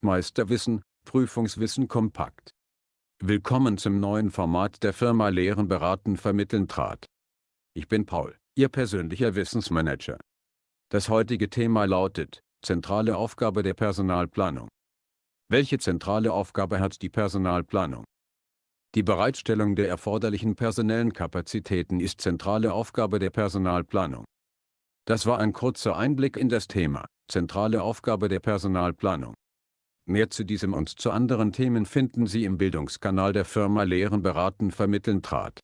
Meisterwissen, Prüfungswissen kompakt. Willkommen zum neuen Format der Firma Lehren beraten vermitteln trat. Ich bin Paul, Ihr persönlicher Wissensmanager. Das heutige Thema lautet, zentrale Aufgabe der Personalplanung. Welche zentrale Aufgabe hat die Personalplanung? Die Bereitstellung der erforderlichen personellen Kapazitäten ist zentrale Aufgabe der Personalplanung. Das war ein kurzer Einblick in das Thema, zentrale Aufgabe der Personalplanung. Mehr zu diesem und zu anderen Themen finden Sie im Bildungskanal der Firma Lehren beraten vermitteln trat.